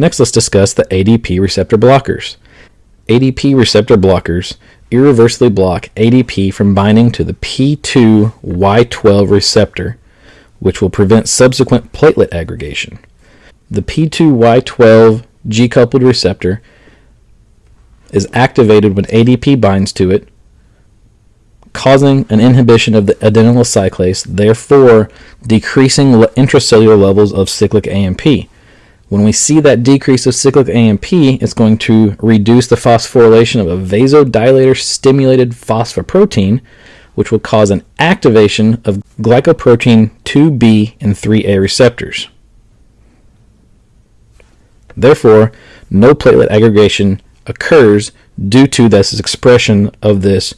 Next, let's discuss the ADP receptor blockers. ADP receptor blockers irreversibly block ADP from binding to the P2Y12 receptor, which will prevent subsequent platelet aggregation. The P2Y12 G coupled receptor is activated when ADP binds to it, causing an inhibition of the adenylyl cyclase, therefore decreasing intracellular levels of cyclic AMP. When we see that decrease of cyclic AMP, it's going to reduce the phosphorylation of a vasodilator stimulated phosphoprotein, which will cause an activation of glycoprotein 2B and 3A receptors. Therefore, no platelet aggregation occurs due to this expression of this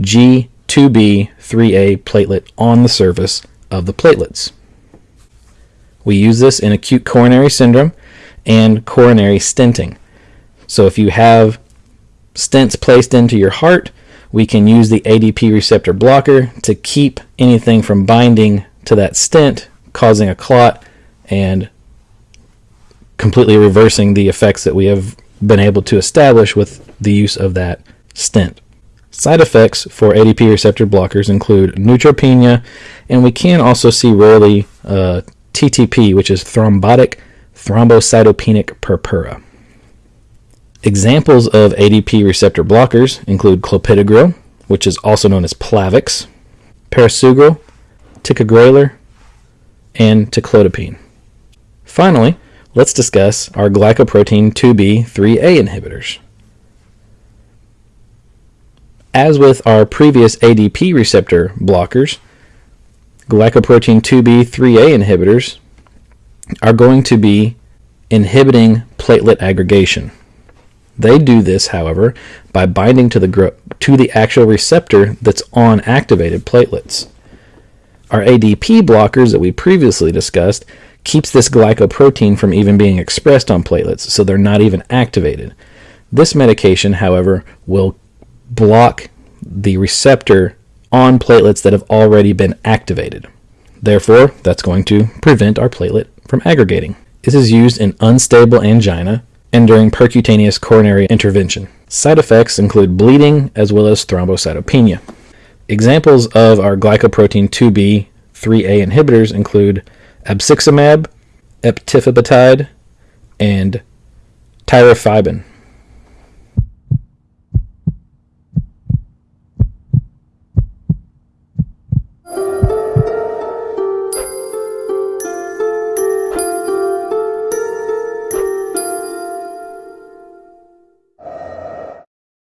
G2B3A platelet on the surface of the platelets. We use this in acute coronary syndrome and coronary stenting. So if you have stents placed into your heart, we can use the ADP receptor blocker to keep anything from binding to that stent, causing a clot and completely reversing the effects that we have been able to establish with the use of that stent. Side effects for ADP receptor blockers include neutropenia, and we can also see rarely uh, TTP, which is thrombotic thrombocytopenic purpura. Examples of ADP receptor blockers include clopidogrel, which is also known as Plavix, prasugrel, ticagrelor, and ticlopidine. Finally, let's discuss our glycoprotein 2B 3A inhibitors. As with our previous ADP receptor blockers, glycoprotein 2B 3A inhibitors are going to be inhibiting platelet aggregation. They do this, however, by binding to the, to the actual receptor that's on activated platelets. Our ADP blockers that we previously discussed keeps this glycoprotein from even being expressed on platelets, so they're not even activated. This medication, however, will block the receptor on platelets that have already been activated. Therefore, that's going to prevent our platelet from aggregating. This is used in unstable angina and during percutaneous coronary intervention. Side effects include bleeding as well as thrombocytopenia. Examples of our glycoprotein 2B 3A inhibitors include abciximab, eptifibatide, and tirofiban.